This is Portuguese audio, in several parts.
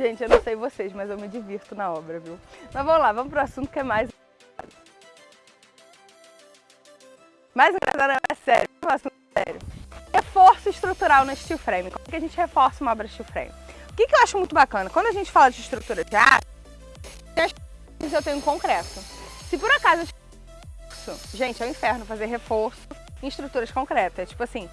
Gente, eu não sei vocês, mas eu me divirto na obra, viu? Mas vamos lá, vamos pro assunto que é mais... Mais engraçado é sério, um assunto sério. Reforço estrutural no steel frame. Como é que a gente reforça uma obra steel frame? O que, que eu acho muito bacana? Quando a gente fala de estrutura de aço, eu tenho concreto. Se por acaso gente, é um inferno fazer reforço em estruturas concretas. Tipo assim,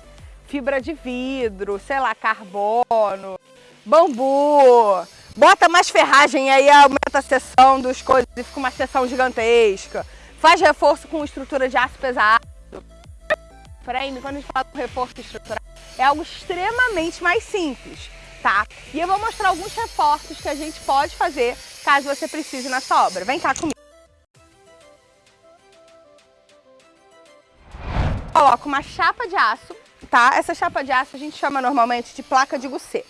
fibra de vidro, sei lá, carbono, bambu, bota mais ferragem aí aumenta a seção dos coisas e fica uma seção gigantesca. Faz reforço com estrutura de aço pesado. Frame, quando a gente fala do reforço estrutural, é algo extremamente mais simples, tá? E eu vou mostrar alguns reforços que a gente pode fazer caso você precise na sua obra. Vem cá comigo. Coloco uma chapa de aço, tá? Essa chapa de aço a gente chama normalmente de placa de goussé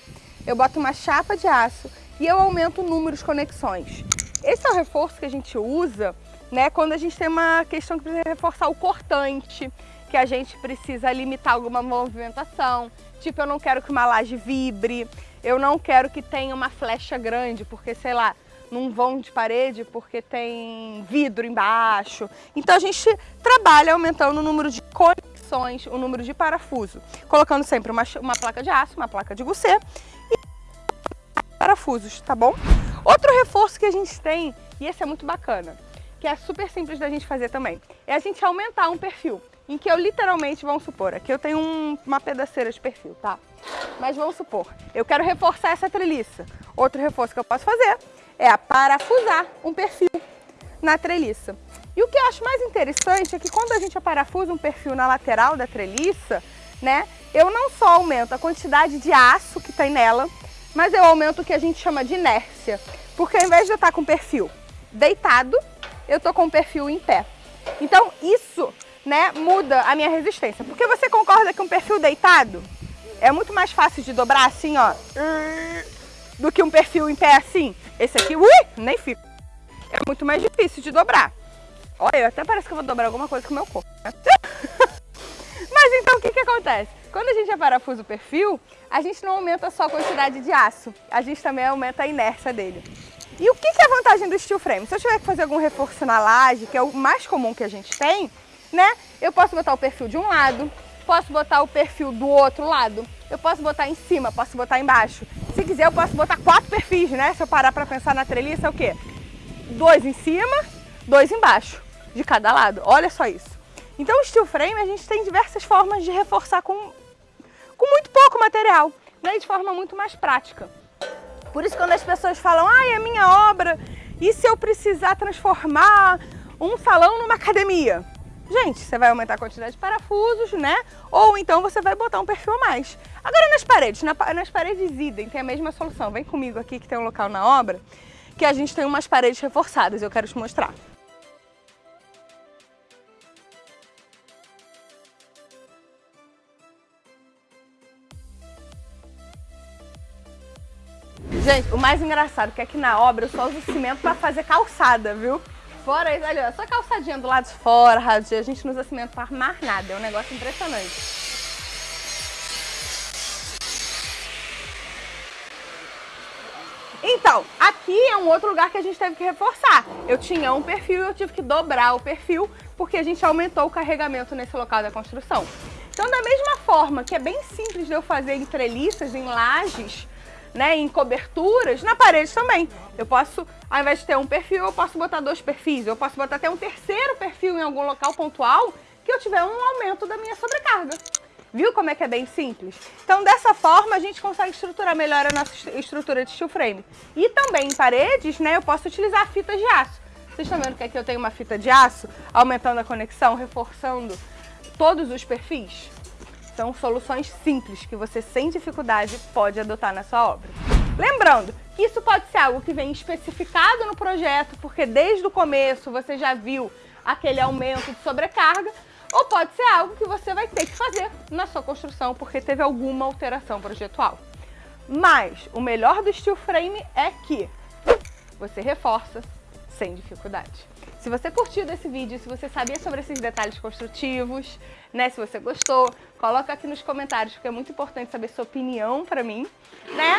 eu boto uma chapa de aço e eu aumento o número de conexões. Esse é o reforço que a gente usa né, quando a gente tem uma questão que precisa reforçar o cortante, que a gente precisa limitar alguma movimentação, tipo eu não quero que uma laje vibre, eu não quero que tenha uma flecha grande, porque sei lá, num vão de parede porque tem vidro embaixo. Então a gente trabalha aumentando o número de conexões, o número de parafuso, colocando sempre uma, uma placa de aço, uma placa de goussé parafusos, tá bom? Outro reforço que a gente tem, e esse é muito bacana, que é super simples da gente fazer também, é a gente aumentar um perfil, em que eu literalmente, vamos supor, aqui eu tenho um, uma pedaceira de perfil, tá? Mas vamos supor, eu quero reforçar essa treliça. Outro reforço que eu posso fazer é a parafusar um perfil na treliça. E o que eu acho mais interessante é que quando a gente parafusa um perfil na lateral da treliça, né, eu não só aumento a quantidade de aço que tem nela, mas eu aumento o que a gente chama de inércia. Porque ao invés de eu estar com o perfil deitado, eu estou com o perfil em pé. Então isso né, muda a minha resistência. Porque você concorda que um perfil deitado é muito mais fácil de dobrar assim, ó, do que um perfil em pé assim? Esse aqui, ui, nem fica. É muito mais difícil de dobrar. Olha, até parece que eu vou dobrar alguma coisa com o meu corpo. Né? Mas então o que que acontece? Quando a gente aparafusa o perfil, a gente não aumenta só a quantidade de aço, a gente também aumenta a inércia dele. E o que é a vantagem do steel frame? Se eu tiver que fazer algum reforço na laje, que é o mais comum que a gente tem, né? Eu posso botar o perfil de um lado, posso botar o perfil do outro lado, eu posso botar em cima, posso botar embaixo. Se quiser, eu posso botar quatro perfis, né? Se eu parar para pensar na treliça, é o quê? Dois em cima, dois embaixo, de cada lado. Olha só isso. Então o steel frame a gente tem diversas formas de reforçar com, com muito pouco material, né? de forma muito mais prática. Por isso quando as pessoas falam, ah, é minha obra, e se eu precisar transformar um salão numa academia? Gente, você vai aumentar a quantidade de parafusos, né? Ou então você vai botar um perfil a mais. Agora nas paredes, na, nas paredes idem, tem a mesma solução. Vem comigo aqui que tem um local na obra que a gente tem umas paredes reforçadas, eu quero te mostrar. Gente, o mais engraçado é que na obra eu só uso cimento para fazer calçada, viu? Fora isso, olha, só calçadinha do lado de fora, a gente não usa cimento para armar nada, é um negócio impressionante. Então, aqui é um outro lugar que a gente teve que reforçar. Eu tinha um perfil e eu tive que dobrar o perfil porque a gente aumentou o carregamento nesse local da construção. Então, da mesma forma que é bem simples de eu fazer em treliças, em lajes, né, em coberturas, na parede também. Eu posso, ao invés de ter um perfil, eu posso botar dois perfis, eu posso botar até um terceiro perfil em algum local pontual que eu tiver um aumento da minha sobrecarga. Viu como é que é bem simples? Então, dessa forma, a gente consegue estruturar melhor a nossa estrutura de steel frame. E também em paredes, né, eu posso utilizar fitas de aço. Vocês estão vendo que aqui eu tenho uma fita de aço, aumentando a conexão, reforçando todos os perfis? São soluções simples que você sem dificuldade pode adotar na sua obra. Lembrando que isso pode ser algo que vem especificado no projeto, porque desde o começo você já viu aquele aumento de sobrecarga, ou pode ser algo que você vai ter que fazer na sua construção, porque teve alguma alteração projetual. Mas o melhor do steel frame é que você reforça sem dificuldade. Se você curtiu desse vídeo, se você sabia sobre esses detalhes construtivos, né, se você gostou, coloca aqui nos comentários, porque é muito importante saber sua opinião para mim, né?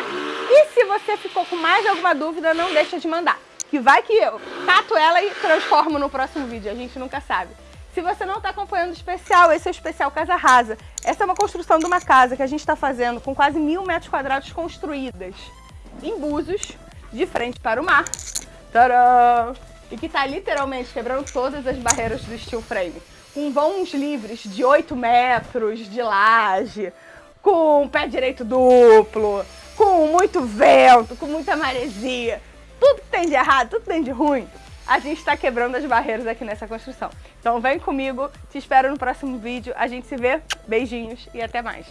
E se você ficou com mais alguma dúvida, não deixa de mandar, que vai que eu cato ela e transformo no próximo vídeo, a gente nunca sabe. Se você não está acompanhando o especial, esse é o especial Casa Rasa. Essa é uma construção de uma casa que a gente está fazendo com quase mil metros quadrados construídas em Búzios, de frente para o mar. Tcharam! E que está literalmente quebrando todas as barreiras do steel frame. Com vãos livres de 8 metros de laje, com pé direito duplo, com muito vento, com muita maresia. Tudo que tem de errado, tudo que tem de ruim, a gente está quebrando as barreiras aqui nessa construção. Então vem comigo, te espero no próximo vídeo, a gente se vê, beijinhos e até mais.